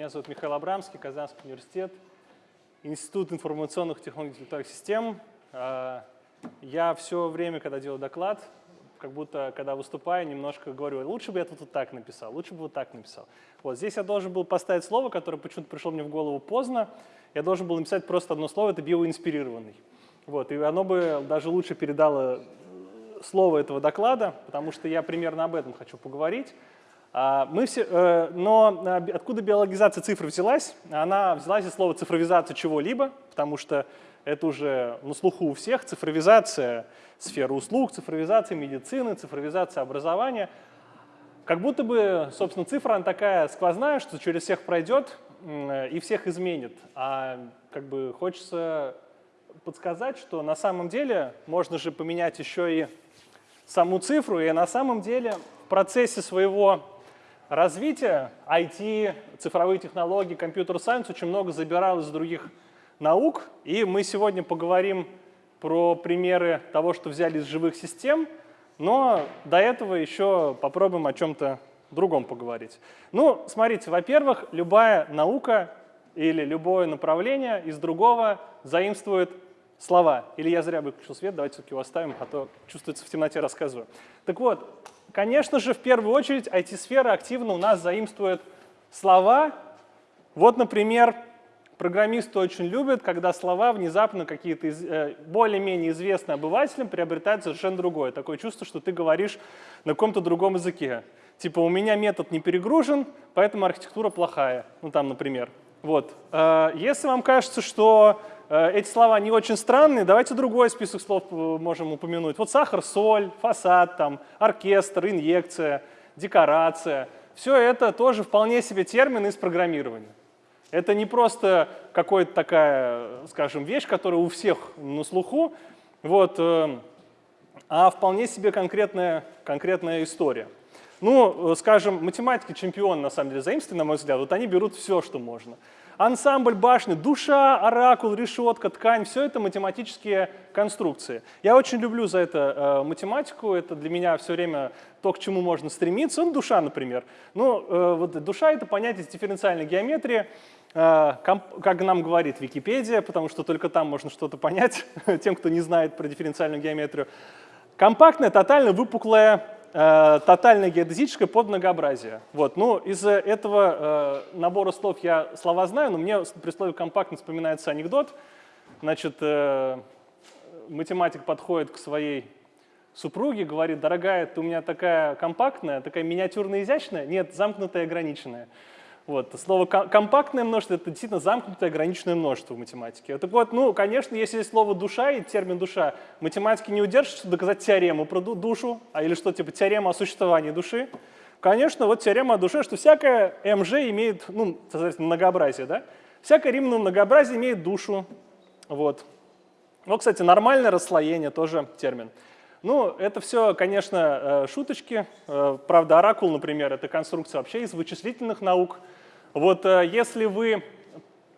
Меня зовут Михаил Абрамский, Казанский университет, Институт информационных технологий и систем. А, я все время, когда делаю доклад, как будто, когда выступаю, немножко говорю, лучше бы я тут вот так написал, лучше бы вот так написал. Вот здесь я должен был поставить слово, которое почему-то пришло мне в голову поздно. Я должен был написать просто одно слово, это биоинспирированный. Вот, и оно бы даже лучше передало слово этого доклада, потому что я примерно об этом хочу поговорить. А, мы все, э, но э, откуда биологизация цифр взялась? Она взялась из слова цифровизация чего-либо, потому что это уже на слуху у всех, цифровизация сферы услуг, цифровизация медицины, цифровизация образования. Как будто бы, собственно, цифра она такая сквозная, что через всех пройдет и всех изменит. А как бы хочется подсказать, что на самом деле можно же поменять еще и саму цифру, и на самом деле в процессе своего развития IT, цифровые технологии, компьютер-сайенс очень много забирал из других наук, и мы сегодня поговорим про примеры того, что взяли из живых систем, но до этого еще попробуем о чем-то другом поговорить. Ну, смотрите, во-первых, любая наука или любое направление из другого заимствует слова. Или я зря выключил свет, давайте все-таки его оставим, а то чувствуется в темноте рассказываю. Так вот, конечно же, в первую очередь IT-сфера активно у нас заимствует слова. Вот, например, программисты очень любят, когда слова внезапно какие-то э, более-менее известные обывателям приобретают совершенно другое. Такое чувство, что ты говоришь на каком-то другом языке. Типа у меня метод не перегружен, поэтому архитектура плохая. Ну там, например. Вот. Э, если вам кажется, что эти слова не очень странные, давайте другой список слов можем упомянуть. Вот сахар, соль, фасад, там, оркестр, инъекция, декорация. Все это тоже вполне себе термины из программирования. Это не просто какая-то такая, скажем, вещь, которая у всех на слуху, вот, э, а вполне себе конкретная, конкретная история. Ну, скажем, математики чемпион, на самом деле, заимствовали, на мой взгляд, вот они берут все, что можно. Ансамбль башни, душа, оракул, решетка, ткань – все это математические конструкции. Я очень люблю за это э, математику, это для меня все время то, к чему можно стремиться. Ну, душа, например. Ну, э, вот душа – это понятие дифференциальной геометрии, э, как нам говорит Википедия, потому что только там можно что-то понять тем, кто не знает про дифференциальную геометрию. Компактная, тотально выпуклая тотальное геодезическое под многообразие. Вот. Ну, из этого э, набора слов я слова знаю, но мне при слове компактно вспоминается анекдот. Значит, э, математик подходит к своей супруге, говорит, дорогая, ты у меня такая компактная, такая миниатюрная, изящная? Нет, замкнутая, ограниченная. Вот. Слово компактное множество – это действительно замкнутое ограниченное множество в математике. Так вот, ну, конечно, если есть слово «душа» и термин «душа», математики не удержат, чтобы доказать теорему про душу, а или что, типа теорема о существовании души. Конечно, вот теорема о душе, что всякое МЖ имеет, ну, соответственно, многообразие, да? Всякое римное многообразие имеет душу. Вот. Вот, кстати, нормальное расслоение тоже термин. Ну, это все, конечно, э, шуточки. Э, правда, оракул, например, это конструкция вообще из вычислительных наук. Вот э, если вы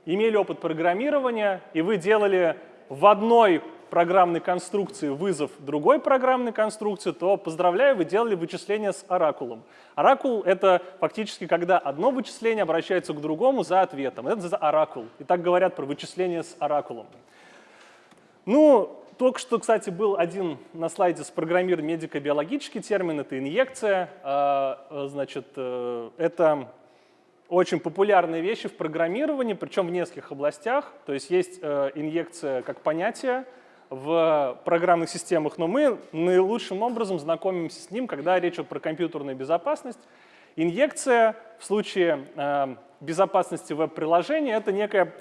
имели опыт программирования, и вы делали в одной программной конструкции вызов другой программной конструкции, то, поздравляю, вы делали вычисление с оракулом. Оракул — это фактически, когда одно вычисление обращается к другому за ответом. Это за оракул. И так говорят про вычисление с оракулом. Ну, только что, кстати, был один на слайде спрограммирован медико-биологический термин, это инъекция. А, значит, э, это очень популярные вещи в программировании, причем в нескольких областях. То есть есть э, инъекция как понятие в программных системах, но мы наилучшим образом знакомимся с ним, когда речь идет про компьютерную безопасность. Инъекция в случае э, безопасности веб-приложения — это некая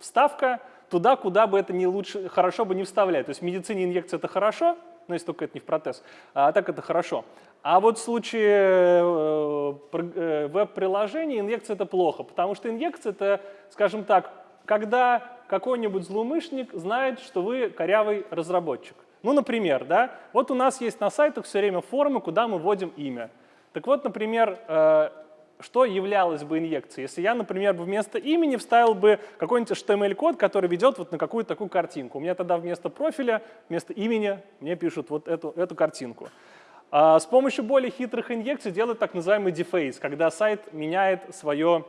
вставка туда, куда бы это не лучше, хорошо бы не вставлять. То есть в медицине инъекция — это хорошо, но если только это не в протез, а так это хорошо. А вот в случае э, э, веб-приложений инъекция это плохо, потому что инъекция это, скажем так, когда какой-нибудь злоумышленник знает, что вы корявый разработчик. Ну, например, да, вот у нас есть на сайтах все время формы, куда мы вводим имя. Так вот, например, э, что являлось бы инъекцией? Если я, например, вместо имени вставил бы какой-нибудь HTML-код, который ведет вот на какую-то такую картинку. У меня тогда вместо профиля, вместо имени мне пишут вот эту, эту картинку. А с помощью более хитрых инъекций делают так называемый дефейс, когда сайт меняет свое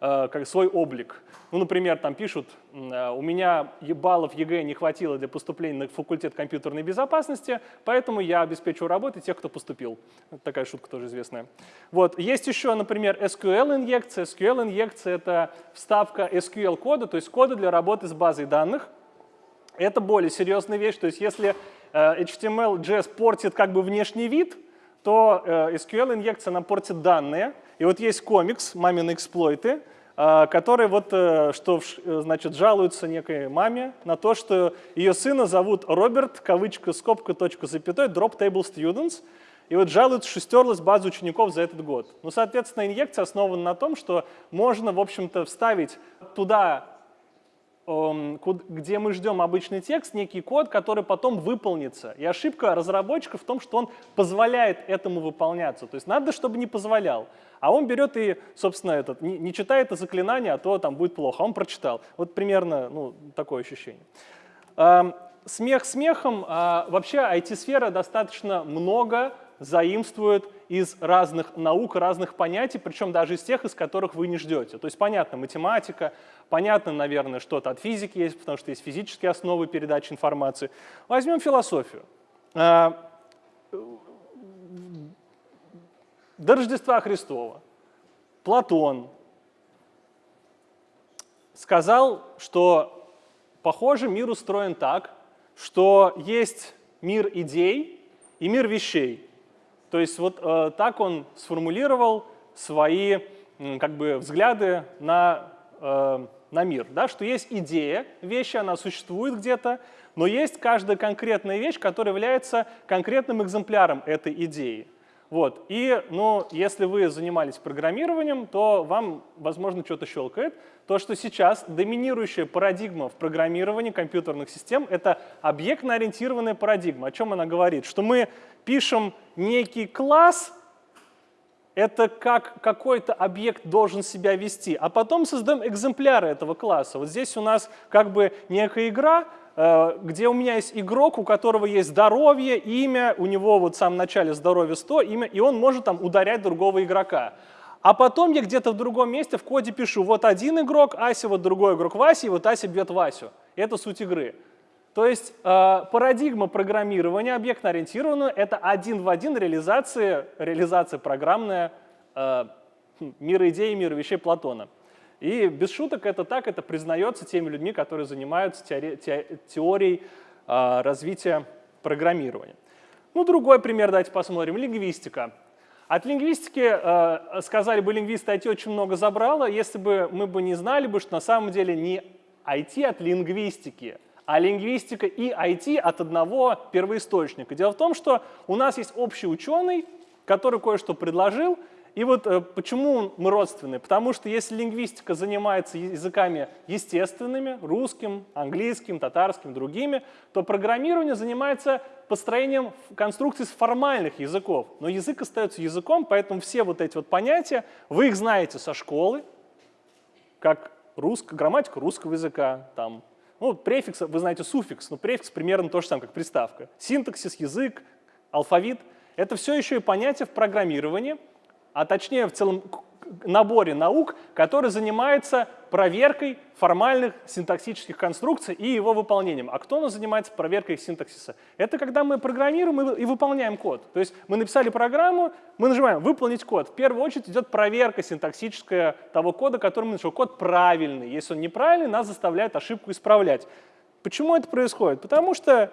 э, как свой облик. Ну, например, там пишут, э, у меня баллов ЕГЭ не хватило для поступления на факультет компьютерной безопасности, поэтому я обеспечиваю работы тех, кто поступил. Такая шутка тоже известная. Вот. Есть еще, например, SQL-инъекция. SQL-инъекция — это вставка SQL-кода, то есть кода для работы с базой данных. Это более серьезная вещь, то есть если HTML, JS портит как бы внешний вид, то SQL-инъекция нам портит данные. И вот есть комикс «Мамины эксплойты», а, который вот, э, что, э, значит, жалуется некой маме на то, что ее сына зовут Роберт, кавычка, скобка, точка, запятой, drop table students, и вот жалуются, что стерлась база учеников за этот год. Ну, соответственно, инъекция основана на том, что можно, в общем-то, вставить туда где мы ждем обычный текст, некий код, который потом выполнится. И ошибка разработчика в том, что он позволяет этому выполняться. То есть надо, чтобы не позволял. А он берет и, собственно, этот, не, читает это заклинание, а то там будет плохо. А он прочитал. Вот примерно ну, такое ощущение. Смех смехом. А вообще IT-сфера достаточно много заимствует из разных наук, разных понятий, причем даже из тех, из которых вы не ждете. То есть понятно математика, понятно, наверное, что-то от физики есть, потому что есть физические основы передачи информации. Возьмем философию. А, до Рождества Христова Платон сказал, что, похоже, мир устроен так, что есть мир идей и мир вещей. То есть вот э, так он сформулировал свои э, как бы, взгляды на, э, на мир, да, что есть идея вещи, она существует где-то, но есть каждая конкретная вещь, которая является конкретным экземпляром этой идеи. Вот. И ну, если вы занимались программированием, то вам, возможно, что-то щелкает. То, что сейчас доминирующая парадигма в программировании компьютерных систем — это объектно-ориентированная парадигма. О чем она говорит? Что мы пишем некий класс, это как какой-то объект должен себя вести, а потом создаем экземпляры этого класса. Вот здесь у нас как бы некая игра, где у меня есть игрок, у которого есть здоровье, имя, у него вот в самом начале здоровье 100, имя, и он может там ударять другого игрока. А потом я где-то в другом месте в коде пишу, вот один игрок Ася, вот другой игрок Вася, и вот Ася бьет Васю. Это суть игры. То есть э, парадигма программирования объектно-ориентированного — это один в один реализация, реализация программная э, мира идей и мира вещей Платона. И без шуток это так, это признается теми людьми, которые занимаются теори теорией э, развития программирования. Ну, другой пример давайте посмотрим. Лингвистика. От лингвистики, э, сказали бы лингвисты, IT очень много забрало, если бы мы бы не знали бы, что на самом деле не IT от лингвистики, а лингвистика и IT от одного первоисточника. Дело в том, что у нас есть общий ученый, который кое-что предложил, и вот э, почему мы родственны? Потому что если лингвистика занимается языками естественными, русским, английским, татарским, другими, то программирование занимается построением конструкций с формальных языков. Но язык остается языком, поэтому все вот эти вот понятия, вы их знаете со школы, как русско, грамматика русского языка, там, ну, префикс, вы знаете суффикс, но префикс примерно то же самое, как приставка. Синтаксис, язык, алфавит — это все еще и понятия в программировании, а точнее в целом наборе наук, который занимается проверкой формальных синтаксических конструкций и его выполнением. А кто у нас занимается проверкой синтаксиса? Это когда мы программируем и выполняем код. То есть мы написали программу, мы нажимаем «Выполнить код». В первую очередь идет проверка синтаксическая того кода, который мы нашли. Код правильный. Если он неправильный, нас заставляет ошибку исправлять. Почему это происходит? Потому что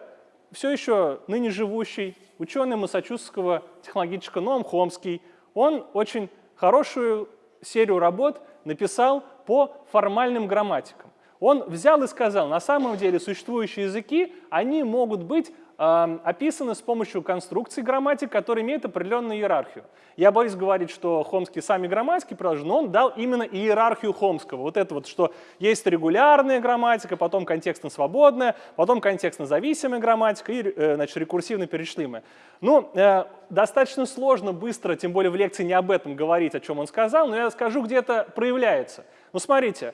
все еще ныне живущий ученый Массачусетского технологического Ноам Хомский – он очень хорошую серию работ написал по формальным грамматикам. Он взял и сказал, на самом деле существующие языки, они могут быть э, описаны с помощью конструкций грамматик, которые имеют определенную иерархию. Я боюсь говорить, что Хомский сами грамматики приложил, но он дал именно иерархию Хомского. Вот это вот, что есть регулярная грамматика, потом контекстно-свободная, потом контекстно-зависимая грамматика и э, значит, рекурсивно-перешлимая. Ну, э, достаточно сложно быстро, тем более в лекции не об этом говорить, о чем он сказал, но я скажу, где это проявляется. Ну, смотрите,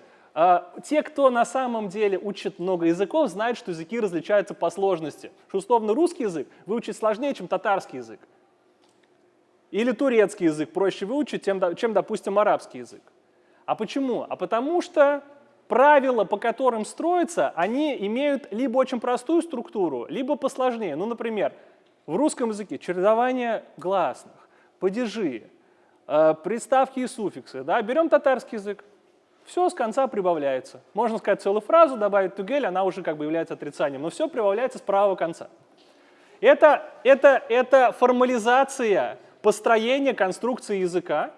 те, кто на самом деле учит много языков, знают, что языки различаются по сложности. Что условно русский язык выучить сложнее, чем татарский язык. Или турецкий язык проще выучить, чем, допустим, арабский язык. А почему? А потому что правила, по которым строятся, они имеют либо очень простую структуру, либо посложнее. Ну, например, в русском языке чередование гласных, падежи, э, приставки и суффиксы. Да? Берем татарский язык, все с конца прибавляется. Можно сказать целую фразу, добавить тугель, она уже как бы является отрицанием, но все прибавляется с правого конца. Это, это, это формализация построения конструкции языка,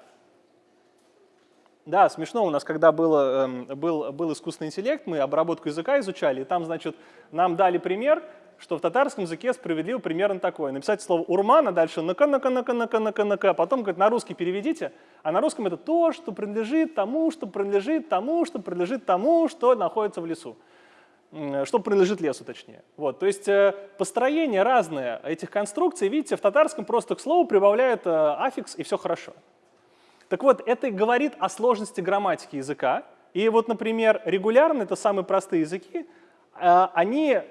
да, смешно у нас, когда было, эм, был, был искусственный интеллект, мы обработку языка изучали, и там, значит, нам дали пример, что в татарском языке справедливо примерно такое. Написать слово «урман», а дальше «нака, нака, нака, нака, нака, нака», потом, говорит, на русский переведите, а на русском это то, что принадлежит тому, что принадлежит тому, что принадлежит тому, что находится в лесу что принадлежит лесу, точнее. Вот, то есть э, построение разное этих конструкций, видите, в татарском просто к слову прибавляют э, аффикс, и все хорошо. Так вот, это говорит о сложности грамматики языка. И вот, например, регулярные, это самые простые языки, э, они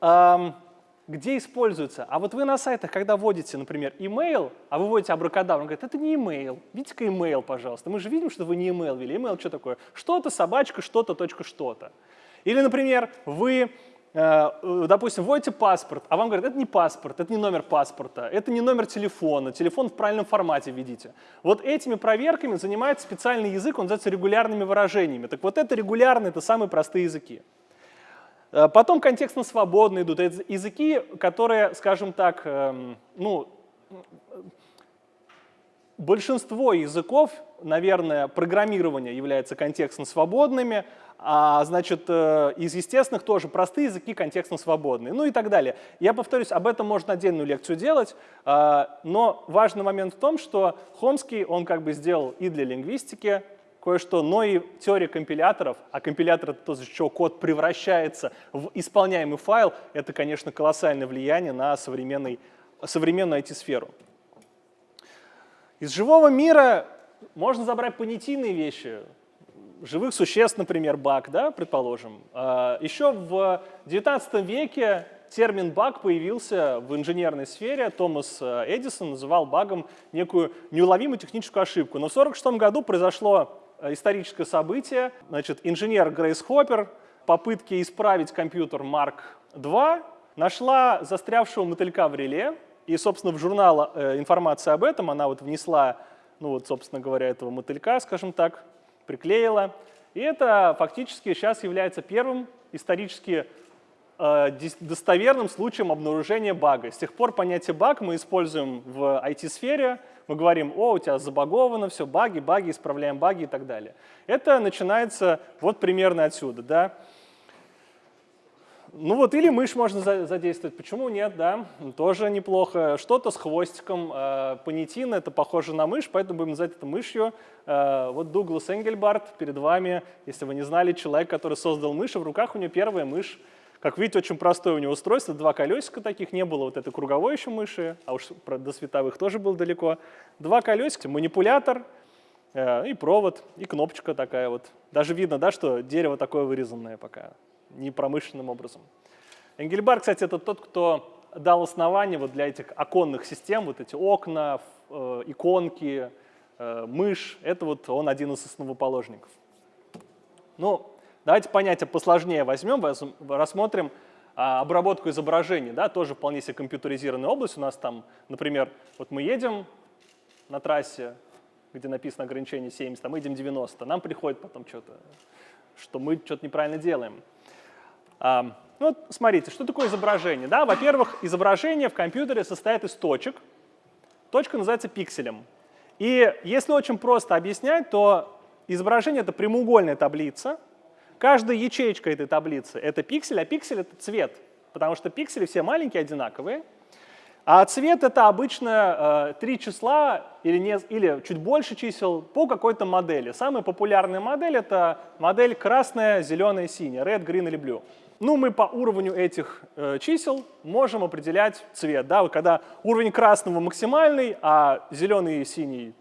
где используются? А вот вы на сайтах, когда вводите, например, email, а вы вводите абракадабру, он говорит, это не email, видите-ка email, пожалуйста. Мы же видим, что вы не email ввели. Email что такое? Что-то, собачка, что-то, точка, что-то. Или, например, вы Э, э, допустим, вводите паспорт, а вам говорят, это не паспорт, это не номер паспорта, это не номер телефона, телефон в правильном формате введите. Вот этими проверками занимается специальный язык, он называется регулярными выражениями. Так вот это регулярные, это самые простые языки. Э, потом контекстно-свободные идут, это языки, которые, скажем так, эм, ну, большинство языков, наверное, программирования являются контекстно-свободными, а, значит, э, из естественных тоже простые языки контекстно свободные, ну и так далее. Я повторюсь, об этом можно отдельную лекцию делать, а, но важный момент в том, что Хомский, он как бы сделал и для лингвистики кое-что, но и теория компиляторов, а компилятор — это то, за что код превращается в исполняемый файл, это, конечно, колоссальное влияние на современный, современную IT-сферу. Из живого мира можно забрать понятийные вещи, живых существ, например, баг, да, предположим. А, Еще в XIX веке термин баг появился в инженерной сфере. Томас э, Эдисон называл багом некую неуловимую техническую ошибку. Но в 1946 году произошло историческое событие. Значит, инженер Грейс Хоппер в попытке исправить компьютер Mark II нашла застрявшего мотылька в реле. И, собственно, в журнал э, информация об этом она вот внесла, ну вот, собственно говоря, этого мотылька, скажем так, приклеила. И это фактически сейчас является первым исторически э, достоверным случаем обнаружения бага. С тех пор понятие баг мы используем в IT-сфере. Мы говорим, о, у тебя забаговано, все, баги, баги, исправляем баги и так далее. Это начинается вот примерно отсюда. Да? Ну вот или мышь можно задействовать, почему нет, да, тоже неплохо. Что-то с хвостиком, э, понятин, это похоже на мышь, поэтому будем называть это мышью. Э, вот Дуглас Энгельбарт перед вами, если вы не знали, человек, который создал мышь, в руках у него первая мышь. Как видите, очень простое у него устройство, два колесика таких, не было вот этой круговой еще мыши, а уж до световых тоже было далеко. Два колесика, манипулятор, э, и провод, и кнопочка такая вот. Даже видно, да, что дерево такое вырезанное пока не промышленным образом. Энгельбар, кстати, это тот, кто дал основание вот для этих оконных систем, вот эти окна, э, иконки, э, мышь, это вот он один из основоположников. Ну, давайте понятие посложнее возьмем, рассмотрим а, обработку изображений, да, тоже вполне себе компьютеризированная область. У нас там, например, вот мы едем на трассе, где написано ограничение 70, а мы едем 90, нам приходит потом что-то, что мы что-то неправильно делаем. Ну, вот смотрите, что такое изображение? Да? Во-первых, изображение в компьютере состоит из точек. Точка называется пикселем. И если очень просто объяснять, то изображение — это прямоугольная таблица. Каждая ячейка этой таблицы — это пиксель, а пиксель — это цвет, потому что пиксели все маленькие, одинаковые. А цвет — это обычно э, три числа или, не, или чуть больше чисел по какой-то модели. Самая популярная модель — это модель красная, зеленая, синяя, red, green или blue. Ну, мы по уровню этих э, чисел можем определять цвет. Да? Когда уровень красного максимальный, а зеленый и синий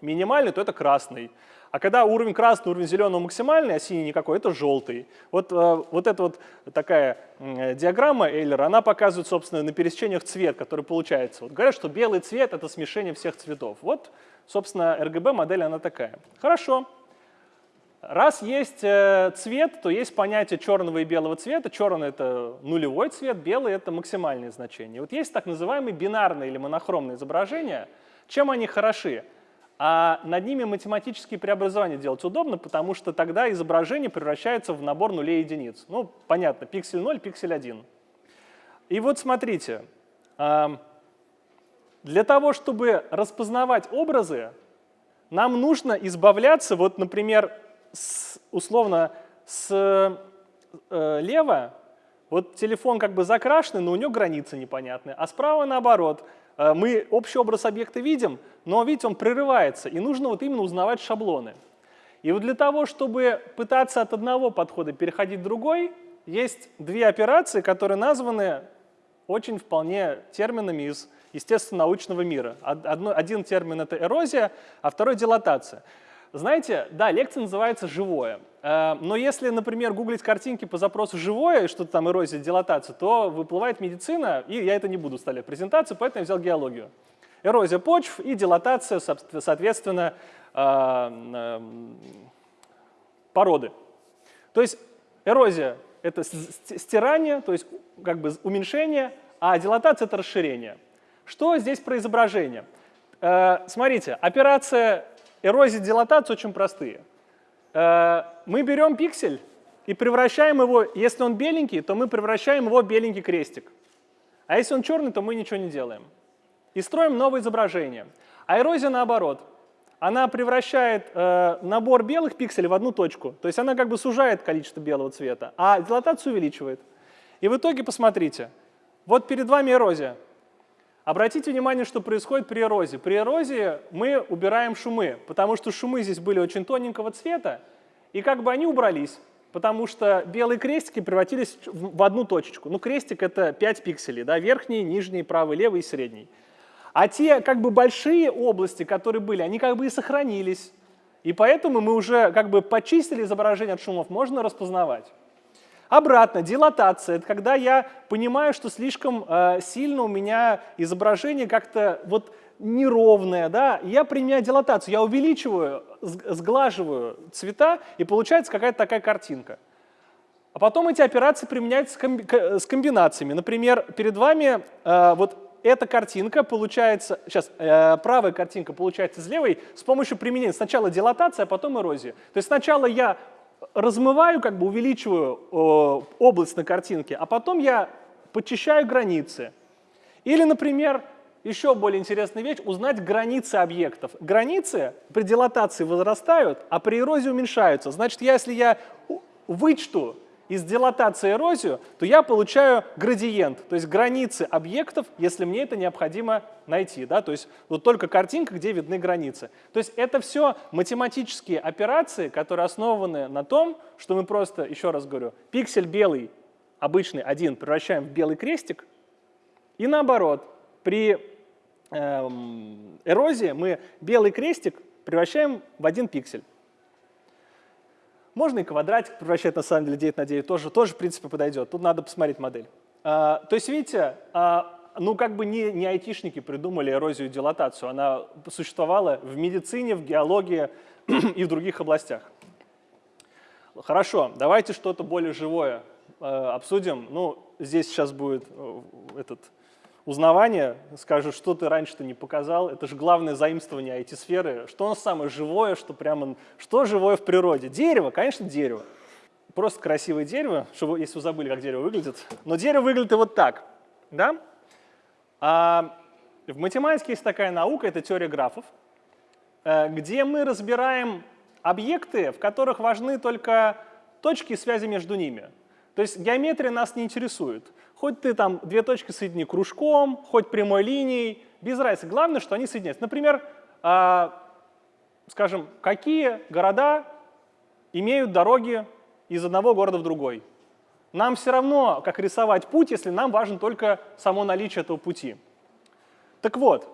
минимальный, то это красный. А когда уровень красного, уровень зеленого максимальный, а синий никакой, это желтый. Вот, э, вот эта вот такая э, диаграмма Эйлера, она показывает, собственно, на пересечениях цвет, который получается. Вот говорят, что белый цвет — это смешение всех цветов. Вот, собственно, RGB модель она такая. Хорошо. Раз есть э, цвет, то есть понятие черного и белого цвета. Черный — это нулевой цвет, белый — это максимальное значение. Вот есть так называемые бинарные или монохромные изображения. Чем они хороши? А над ними математические преобразования делать удобно, потому что тогда изображение превращается в набор нулей и единиц. Ну, понятно, пиксель 0, пиксель 1. И вот смотрите, для того, чтобы распознавать образы, нам нужно избавляться, вот, например, с, условно, слева, э, вот телефон как бы закрашенный, но у него границы непонятные, а справа наоборот. Э, мы общий образ объекта видим, но, видите, он прерывается, и нужно вот именно узнавать шаблоны. И вот для того, чтобы пытаться от одного подхода переходить в другой, есть две операции, которые названы очень вполне терминами из естественно-научного мира. Один термин — это эрозия, а второй — дилатация. Знаете, да, лекция называется «Живое». Э, но если, например, гуглить картинки по запросу «живое», что-то там эрозия, дилатация, то выплывает медицина, и я это не буду вставлять в презентацию, поэтому я взял геологию. Эрозия почв и дилатация, соответственно, э, э, породы. То есть эрозия — это стирание, то есть как бы уменьшение, а дилатация — это расширение. Что здесь про изображение? Смотрите, операция эрозия, дилатация очень простые. Э, мы берем пиксель и превращаем его, если он беленький, то мы превращаем его в беленький крестик. А если он черный, то мы ничего не делаем. И строим новое изображение. А эрозия наоборот. Она превращает э, набор белых пикселей в одну точку. То есть она как бы сужает количество белого цвета, а дилатацию увеличивает. И в итоге посмотрите. Вот перед вами эрозия. Обратите внимание, что происходит при эрозии. При эрозии мы убираем шумы, потому что шумы здесь были очень тоненького цвета, и как бы они убрались, потому что белые крестики превратились в одну точечку. Ну, крестик — это 5 пикселей, да, верхний, нижний, правый, левый и средний. А те как бы большие области, которые были, они как бы и сохранились. И поэтому мы уже как бы почистили изображение от шумов, можно распознавать. Обратно, дилатация – это когда я понимаю, что слишком э, сильно у меня изображение как-то вот неровное, да, я применяю дилатацию, я увеличиваю, сглаживаю цвета, и получается какая-то такая картинка. А потом эти операции применяются с комбинациями. Например, перед вами э, вот эта картинка получается, сейчас, э, правая картинка получается с левой с помощью применения сначала дилатации, а потом эрозии. То есть сначала я размываю, как бы увеличиваю э, область на картинке, а потом я подчищаю границы. Или, например, еще более интересная вещь – узнать границы объектов. Границы при дилатации возрастают, а при эрозии уменьшаются. Значит, если я вычту из дилатации эрозию, то я получаю градиент, то есть границы объектов, если мне это необходимо найти. Да? То есть вот только картинка, где видны границы. То есть это все математические операции, которые основаны на том, что мы просто, еще раз говорю, пиксель белый, обычный один, превращаем в белый крестик, и наоборот, при эм, эрозии мы белый крестик превращаем в один пиксель. Можно и квадратик превращать на самом деле 9 на 9, тоже, тоже в принципе подойдет. Тут надо посмотреть модель. А, то есть, видите, а, ну как бы не, не айтишники придумали эрозию и дилатацию, она существовала в медицине, в геологии и в других областях. Хорошо, давайте что-то более живое э, обсудим. Ну, здесь сейчас будет э, этот узнавание, скажут, что ты раньше-то не показал, это же главное заимствование IT-сферы. Что нас самое живое, что прямо, что живое в природе? Дерево, конечно, дерево. Просто красивое дерево, чтобы, если вы забыли, как дерево выглядит. Но дерево выглядит и вот так, да? А в математике есть такая наука, это теория графов, э, где мы разбираем объекты, в которых важны только точки связи между ними. То есть геометрия нас не интересует. Хоть ты там две точки соедини кружком, хоть прямой линией, без разницы. Главное, что они соединяются. Например, э, скажем, какие города имеют дороги из одного города в другой? Нам все равно, как рисовать путь, если нам важно только само наличие этого пути. Так вот,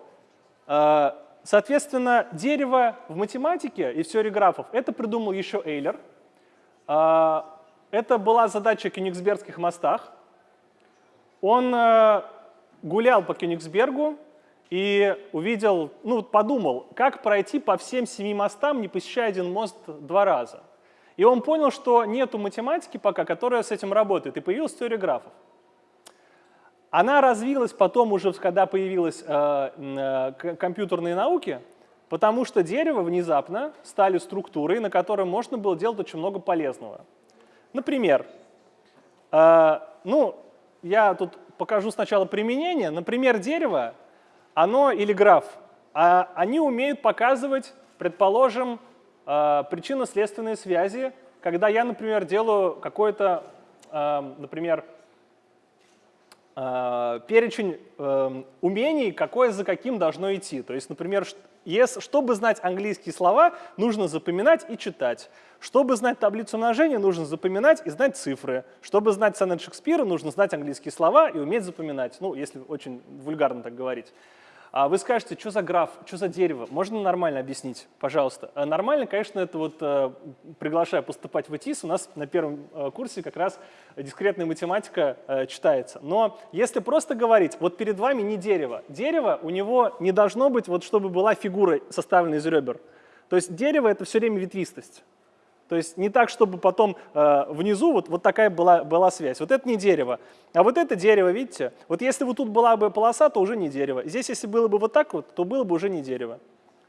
э, соответственно, дерево в математике и в теории графов это придумал еще Эйлер. Э, это была задача Кёнигсбергских мостах. Он э, гулял по Кёнигсбергу и увидел, ну подумал, как пройти по всем семи мостам, не посещая один мост два раза. И он понял, что нету математики пока, которая с этим работает, и появилась теория графов. Она развилась потом уже, когда появились э, э, компьютерные науки, потому что дерево внезапно стали структурой, на которой можно было делать очень много полезного. Например, э, ну, я тут покажу сначала применение. Например, дерево, оно или граф, а они умеют показывать, предположим, э, причинно-следственные связи, когда я, например, делаю какой-то, э, например, э, перечень умений, какое за каким должно идти. То есть, например, если, чтобы знать английские слова, нужно запоминать и читать. Чтобы знать таблицу умножения, нужно запоминать и знать цифры. Чтобы знать сонет Шекспира, нужно знать английские слова и уметь запоминать. Ну, если очень вульгарно так говорить. А вы скажете, что за граф, что за дерево? Можно нормально объяснить, пожалуйста? А нормально, конечно, это вот э, приглашаю поступать в ИТИС. У нас на первом э, курсе как раз дискретная математика э, читается. Но если просто говорить, вот перед вами не дерево. Дерево у него не должно быть, вот чтобы была фигура, составленная из ребер. То есть дерево — это все время ветвистость. То есть не так, чтобы потом э, внизу вот, вот такая была, была связь. Вот это не дерево. А вот это дерево, видите? Вот если вот тут была бы полоса, то уже не дерево. Здесь, если было бы вот так вот, то было бы уже не дерево.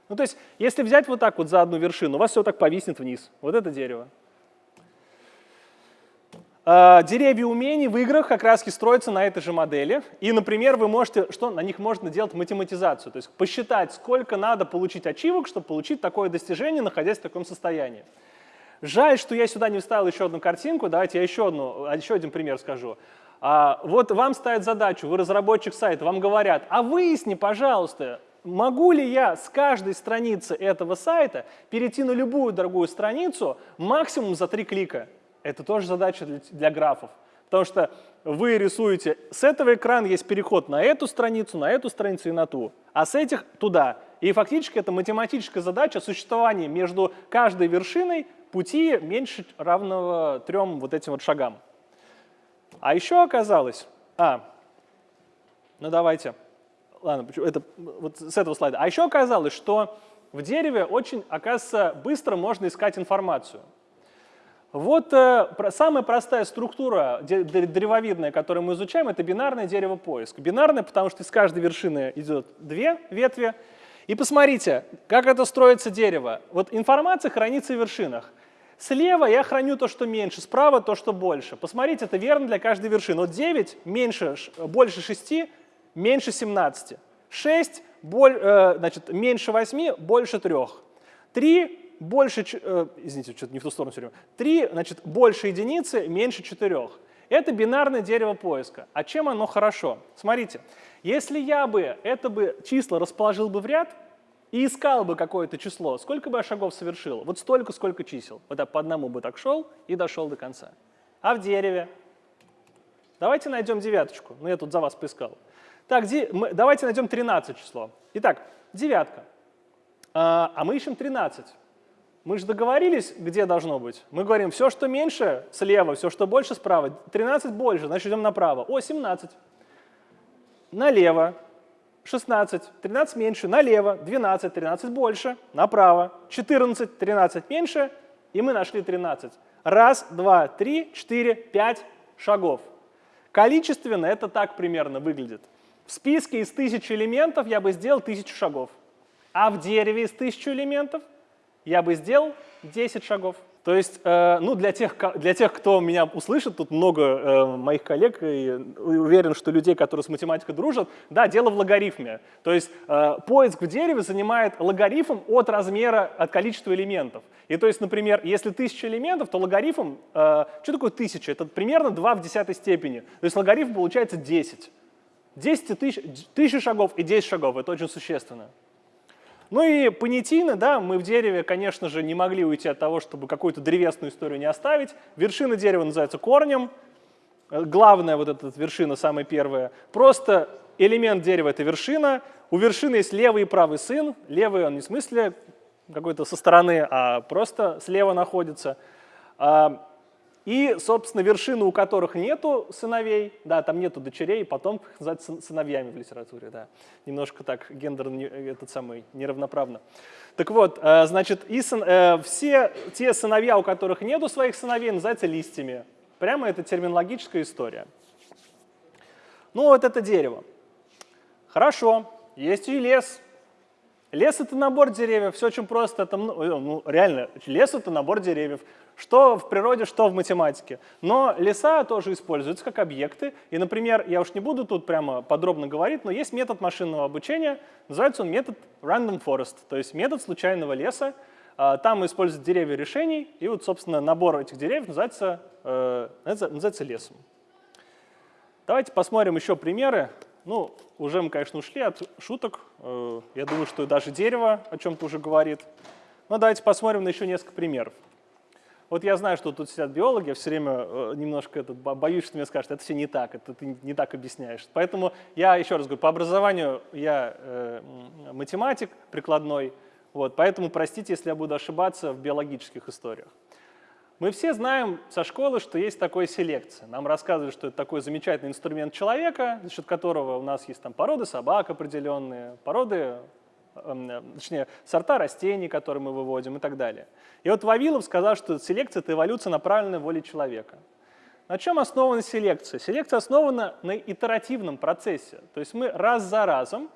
Ну то есть если взять вот так вот за одну вершину, у вас все так повиснет вниз. Вот это дерево. Э, деревья умений в играх как раз строятся на этой же модели. И, например, вы можете, что на них можно делать математизацию, то есть посчитать, сколько надо получить ачивок, чтобы получить такое достижение, находясь в таком состоянии. Жаль, что я сюда не вставил еще одну картинку. Давайте я еще, одну, еще один пример скажу. А, вот вам ставят задачу, вы разработчик сайта, вам говорят, а выясни, пожалуйста, могу ли я с каждой страницы этого сайта перейти на любую другую страницу максимум за три клика. Это тоже задача для, для графов. Потому что вы рисуете, с этого экрана есть переход на эту страницу, на эту страницу и на ту, а с этих туда. И фактически это математическая задача существования между каждой вершиной пути меньше равного трем вот этим вот шагам. А еще оказалось, а, ну давайте, ладно, это вот с этого слайда. А еще оказалось, что в дереве очень, оказывается, быстро можно искать информацию. Вот э, самая простая структура древовидная, которую мы изучаем, это бинарное дерево поиск. Бинарное, потому что из каждой вершины идет две ветви, и посмотрите, как это строится дерево. Вот информация хранится в вершинах. Слева я храню то, что меньше, справа то, что больше. Посмотрите, это верно для каждой вершины. Вот 9 меньше, больше 6, меньше 17. 6 боль, э, значит, меньше 8, больше 3. 3 больше, э, извините, что-то не в ту сторону все время. 3 значит, больше единицы, меньше 4. Это бинарное дерево поиска. А чем оно хорошо? Смотрите, если я бы это бы число расположил бы в ряд и искал бы какое-то число, сколько бы я шагов совершил? Вот столько, сколько чисел. Вот я по одному бы так шел и дошел до конца. А в дереве? Давайте найдем девяточку. Ну, я тут за вас поискал. Так, давайте найдем 13 число. Итак, девятка. А, а мы ищем 13. Мы же договорились, где должно быть. Мы говорим, все, что меньше, слева, все, что больше, справа. 13 больше, значит, идем направо. О, 17. Налево. 16. 13 меньше. Налево. 12. 13 больше. Направо. 14. 13 меньше. И мы нашли 13. Раз, два, три, четыре, пять шагов. Количественно это так примерно выглядит. В списке из тысячи элементов я бы сделал тысячу шагов. А в дереве из тысячи элементов – я бы сделал 10 шагов. То есть, э, ну, для тех, для тех, кто меня услышит, тут много э, моих коллег, и уверен, что людей, которые с математикой дружат, да, дело в логарифме. То есть э, поиск в дереве занимает логарифм от размера, от количества элементов. И то есть, например, если тысяча элементов, то логарифм, э, что такое тысяча? Это примерно 2 в десятой степени. То есть логарифм получается 10. 10 тысяч, тысячи шагов и 10 шагов, это очень существенно. Ну и понятийно, да, мы в дереве, конечно же, не могли уйти от того, чтобы какую-то древесную историю не оставить. Вершина дерева называется корнем. Э, главная вот эта вершина, самая первая. Просто элемент дерева — это вершина. У вершины есть левый и правый сын. Левый он не в смысле какой-то со стороны, а просто слева находится. И, собственно, вершины, у которых нету сыновей, да, там нету дочерей, потом их называют сыновьями в литературе, да. Немножко так гендер этот самый неравноправно. Так вот, э, значит, и сын, э, все те сыновья, у которых нету своих сыновей, называются листьями. Прямо это терминологическая история. Ну вот это дерево. Хорошо, есть и лес, Лес — это набор деревьев, все очень просто. Это, ну, ну, реально, лес — это набор деревьев. Что в природе, что в математике. Но леса тоже используются как объекты. И, например, я уж не буду тут прямо подробно говорить, но есть метод машинного обучения, называется он метод random forest, то есть метод случайного леса. А, там используют деревья решений, и вот, собственно, набор этих деревьев называется, э, называется лесом. Давайте посмотрим еще примеры. Ну, уже мы, конечно, ушли от шуток. Э, я думаю, что даже дерево о чем-то уже говорит. Но давайте посмотрим на еще несколько примеров. Вот я знаю, что тут сидят биологи, я все время э, немножко этот, боюсь, что мне скажут, это все не так, это ты не так объясняешь. Поэтому я еще раз говорю, по образованию я э, математик прикладной, вот, поэтому простите, если я буду ошибаться в биологических историях. Мы все знаем со школы, что есть такая селекция. Нам рассказывают, что это такой замечательный инструмент человека, за счет которого у нас есть там породы собак определенные, породы, точнее, сорта растений, которые мы выводим и так далее. И вот Вавилов сказал, что селекция — это эволюция, направленная воле человека. На чем основана селекция? Селекция основана на итеративном процессе. То есть мы раз за разом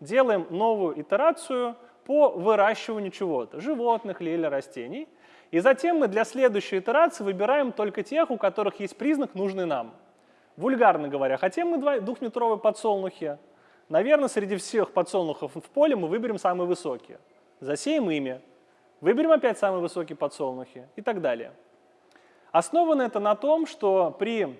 делаем новую итерацию по выращиванию чего-то, животных или растений — и затем мы для следующей итерации выбираем только тех, у которых есть признак, нужный нам. Вульгарно говоря, хотим мы двухметровые подсолнухи, наверное, среди всех подсолнухов в поле мы выберем самые высокие. Засеем ими, выберем опять самые высокие подсолнухи и так далее. Основано это на том, что при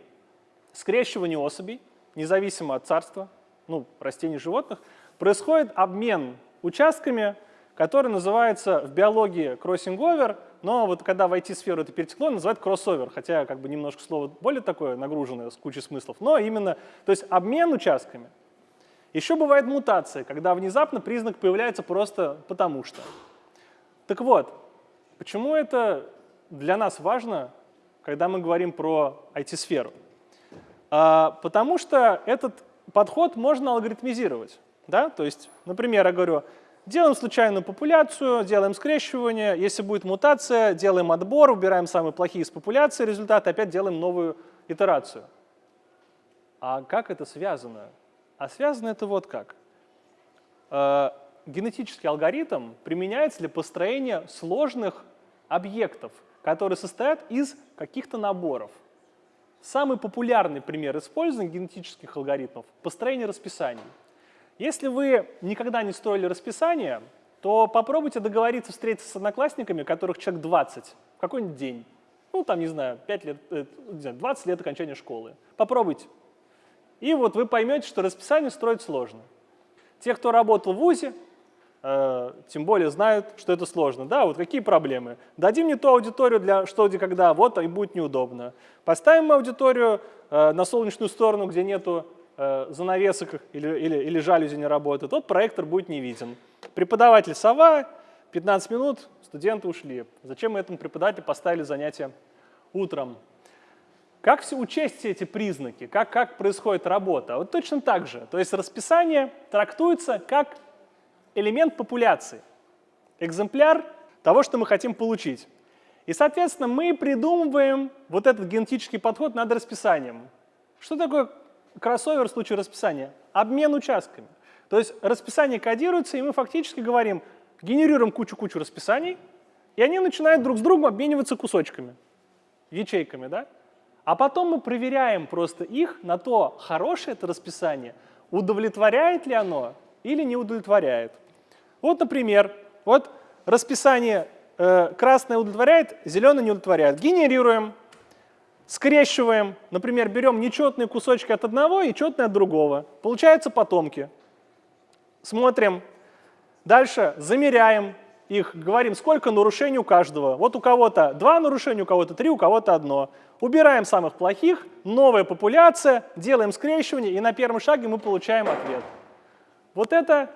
скрещивании особей, независимо от царства, ну, растений, животных, происходит обмен участками, который называется в биологии кроссинговер, но вот когда в IT-сферу это перетекло, называют кроссовер, хотя как бы немножко слово более такое нагруженное, с кучей смыслов, но именно, то есть обмен участками. Еще бывает мутация, когда внезапно признак появляется просто потому что. Так вот, почему это для нас важно, когда мы говорим про IT-сферу? А, потому что этот подход можно алгоритмизировать. Да? То есть, например, я говорю, Делаем случайную популяцию, делаем скрещивание. Если будет мутация, делаем отбор, убираем самые плохие из популяции результаты, опять делаем новую итерацию. А как это связано? А связано это вот как. Э, генетический алгоритм применяется для построения сложных объектов, которые состоят из каких-то наборов. Самый популярный пример использования генетических алгоритмов – построение расписаний. Если вы никогда не строили расписание, то попробуйте договориться встретиться с одноклассниками, которых человек 20, в какой-нибудь день. Ну, там, не знаю, 5 лет, 20 э, лет окончания школы. Попробуйте. И вот вы поймете, что расписание строить сложно. Те, кто работал в ВУЗе, э, тем более знают, что это сложно. Да, вот какие проблемы? Дадим не ту аудиторию для что, где, когда, вот, и будет неудобно. Поставим аудиторию э, на солнечную сторону, где нету э, занавесок или, или, или жалюзи не работают, тот проектор будет не виден. Преподаватель сова, 15 минут, студенты ушли. Зачем мы этому преподавателю поставили занятие утром? Как все учесть все эти признаки? Как, как происходит работа? Вот точно так же. То есть расписание трактуется как элемент популяции, экземпляр того, что мы хотим получить. И, соответственно, мы придумываем вот этот генетический подход над расписанием. Что такое кроссовер в случае расписания? Обмен участками. То есть расписание кодируется, и мы фактически говорим, генерируем кучу-кучу расписаний, и они начинают друг с другом обмениваться кусочками, ячейками, да? А потом мы проверяем просто их на то, хорошее это расписание, удовлетворяет ли оно или не удовлетворяет. Вот, например, вот расписание э, красное удовлетворяет, зеленое не удовлетворяет. Генерируем скрещиваем, например, берем нечетные кусочки от одного и четные от другого. Получаются потомки. Смотрим. Дальше замеряем их, говорим, сколько нарушений у каждого. Вот у кого-то два нарушения, у кого-то три, у кого-то одно. Убираем самых плохих, новая популяция, делаем скрещивание, и на первом шаге мы получаем ответ. Вот это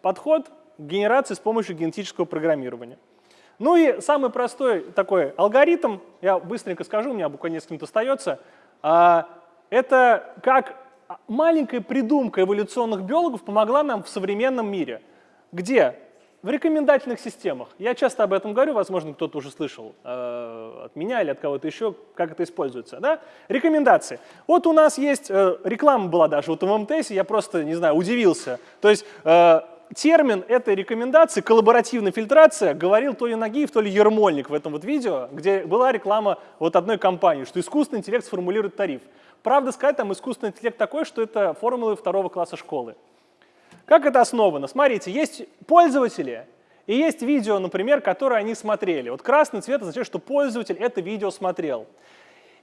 подход генерации с помощью генетического программирования. Ну и самый простой такой алгоритм, я быстренько скажу, у меня буквально несколько минут остается, а, это как маленькая придумка эволюционных биологов помогла нам в современном мире. Где? В рекомендательных системах. Я часто об этом говорю, возможно, кто-то уже слышал э, от меня или от кого-то еще, как это используется. Да? Рекомендации. Вот у нас есть, э, реклама была даже вот в МТС, я просто, не знаю, удивился. То есть э, термин этой рекомендации, коллаборативная фильтрация, говорил то ли Нагиев, то ли Ермольник в этом вот видео, где была реклама вот одной компании, что искусственный интеллект сформулирует тариф. Правда сказать, там искусственный интеллект такой, что это формулы второго класса школы. Как это основано? Смотрите, есть пользователи и есть видео, например, которое они смотрели. Вот красный цвет означает, что пользователь это видео смотрел.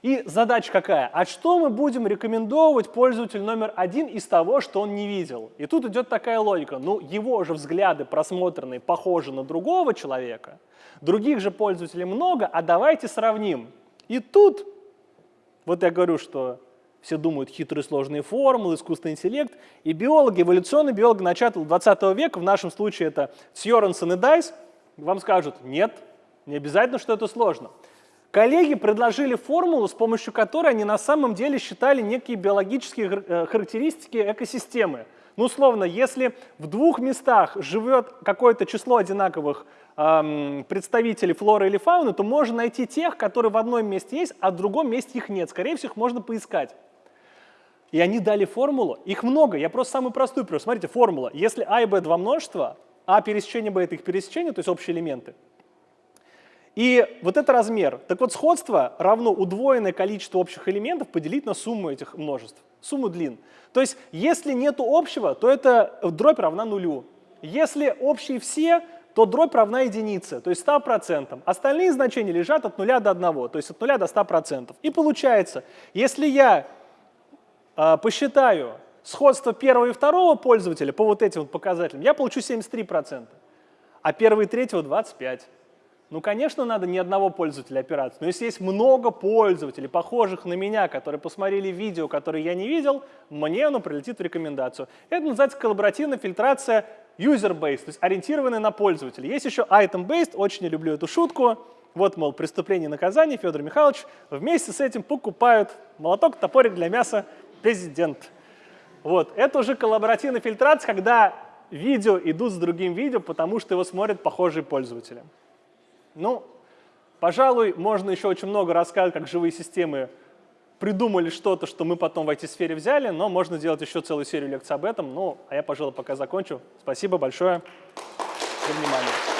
И задача какая? А что мы будем рекомендовать пользователю номер один из того, что он не видел? И тут идет такая логика. Ну, его же взгляды просмотренные похожи на другого человека, других же пользователей много, а давайте сравним. И тут, вот я говорю, что все думают хитрые сложные формулы, искусственный интеллект, и биологи, эволюционные биологи начала 20 века, в нашем случае это Сьоренсон и Дайс, вам скажут, нет, не обязательно, что это сложно. Коллеги предложили формулу, с помощью которой они на самом деле считали некие биологические э, характеристики экосистемы. Ну, условно, если в двух местах живет какое-то число одинаковых эм, представителей флоры или фауны, то можно найти тех, которые в одном месте есть, а в другом месте их нет. Скорее всего, их можно поискать. И они дали формулу. Их много. Я просто самую простую привел. Смотрите, формула. Если а и b два множества, а пересечение b это их пересечение, то есть общие элементы, и вот это размер. Так вот, сходство равно удвоенное количество общих элементов поделить на сумму этих множеств, сумму длин. То есть, если нет общего, то эта дробь равна нулю. Если общие все, то дробь равна единице, то есть 100%. Остальные значения лежат от 0 до 1, то есть от 0 до 100%. И получается, если я посчитаю сходство первого и второго пользователя по вот этим вот показателям, я получу 73%, а первого и третьего 25%. Ну, конечно, надо ни одного пользователя операции, но если есть много пользователей, похожих на меня, которые посмотрели видео, которые я не видел, мне оно прилетит в рекомендацию. Это называется коллаборативная фильтрация user-based, то есть ориентированная на пользователя. Есть еще item-based, очень люблю эту шутку. Вот, мол, преступление и наказание, Федор Михайлович вместе с этим покупают молоток, топорик для мяса президент. Вот, это уже коллаборативная фильтрация, когда видео идут с другим видео, потому что его смотрят похожие пользователи. Ну, пожалуй, можно еще очень много рассказать, как живые системы придумали что-то, что мы потом в IT-сфере взяли, но можно делать еще целую серию лекций об этом. Ну, а я, пожалуй, пока закончу. Спасибо большое за внимание.